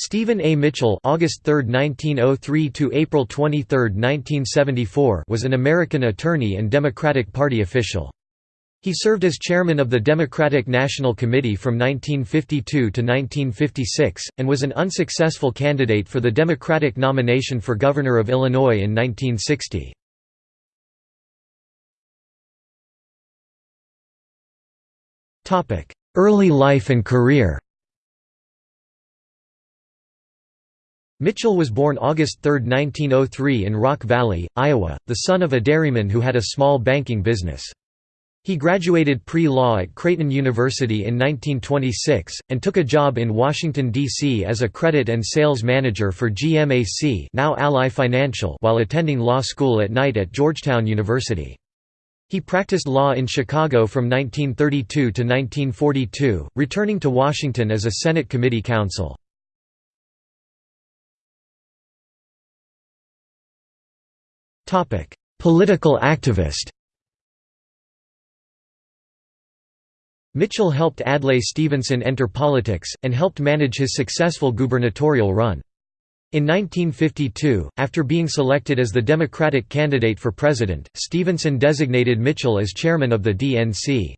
Stephen A. Mitchell August 3, 1903 to April 23, 1974 was an American attorney and Democratic Party official. He served as chairman of the Democratic National Committee from 1952 to 1956, and was an unsuccessful candidate for the Democratic nomination for governor of Illinois in 1960. Early life and career Mitchell was born August 3, 1903 in Rock Valley, Iowa, the son of a dairyman who had a small banking business. He graduated pre-law at Creighton University in 1926, and took a job in Washington, D.C. as a credit and sales manager for GMAC now Ally Financial while attending law school at night at Georgetown University. He practiced law in Chicago from 1932 to 1942, returning to Washington as a Senate committee counsel. Political activist Mitchell helped Adlai Stevenson enter politics, and helped manage his successful gubernatorial run. In 1952, after being selected as the Democratic candidate for president, Stevenson designated Mitchell as chairman of the DNC.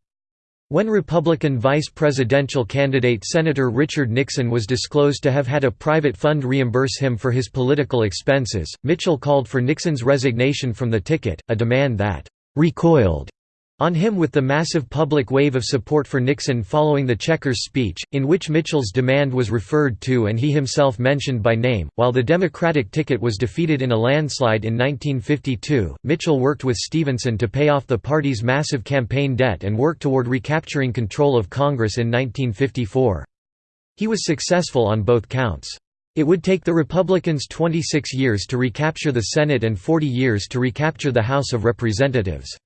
When Republican vice presidential candidate Senator Richard Nixon was disclosed to have had a private fund reimburse him for his political expenses, Mitchell called for Nixon's resignation from the ticket, a demand that «recoiled» on him with the massive public wave of support for Nixon following the Checkers speech, in which Mitchell's demand was referred to and he himself mentioned by name. While the Democratic ticket was defeated in a landslide in 1952, Mitchell worked with Stevenson to pay off the party's massive campaign debt and work toward recapturing control of Congress in 1954. He was successful on both counts. It would take the Republicans 26 years to recapture the Senate and 40 years to recapture the House of Representatives.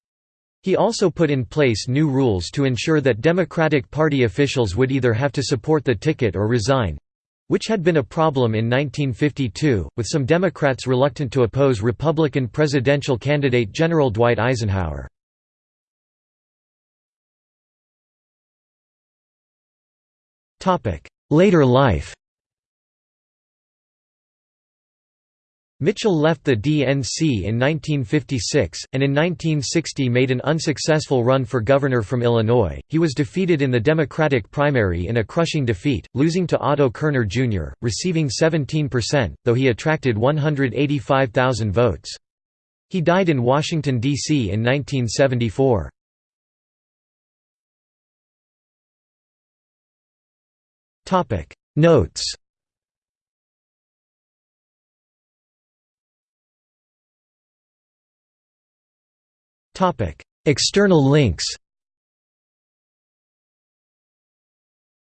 He also put in place new rules to ensure that Democratic Party officials would either have to support the ticket or resign—which had been a problem in 1952, with some Democrats reluctant to oppose Republican presidential candidate General Dwight Eisenhower. Later life Mitchell left the DNC in 1956, and in 1960 made an unsuccessful run for governor from Illinois. He was defeated in the Democratic primary in a crushing defeat, losing to Otto Kerner Jr., receiving 17%, though he attracted 185,000 votes. He died in Washington, D.C. in 1974. Notes External links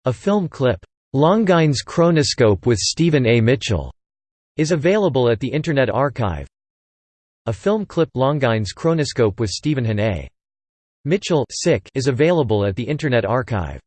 A film clip, "'Longines Chronoscope with Stephen A. Mitchell' is available at the Internet Archive. A film clip Longines Chronoscope with Stephen A. Mitchell is available at the Internet Archive.